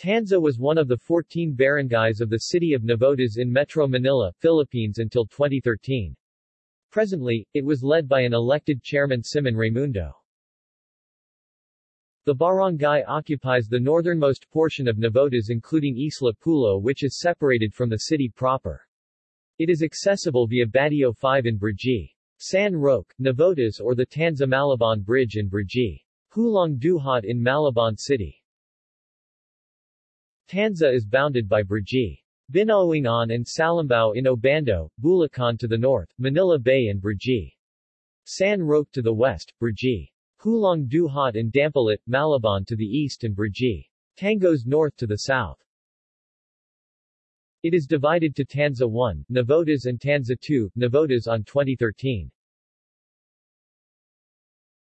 Tanza was one of the 14 barangays of the city of Navotas in Metro Manila, Philippines until 2013. Presently, it was led by an elected chairman Simon Raimundo. The barangay occupies the northernmost portion of Navotas including Isla Pulo which is separated from the city proper. It is accessible via Batio 5 in Brgy. San Roque, Navotas or the Tanza-Malabon Bridge in Brgy. Hulong Duhat in Malabon City. Tanza is bounded by Brgy. Binuangan and Salambao in Obando, Bulacan to the north, Manila Bay and Brgy. San Roque to the west, Brgy. Hulong Duhat and Dampalit, Malabon to the east and Brgy. Tangos north to the south. It is divided to Tanza 1, Navotas and Tanza 2, Navotas on 2013.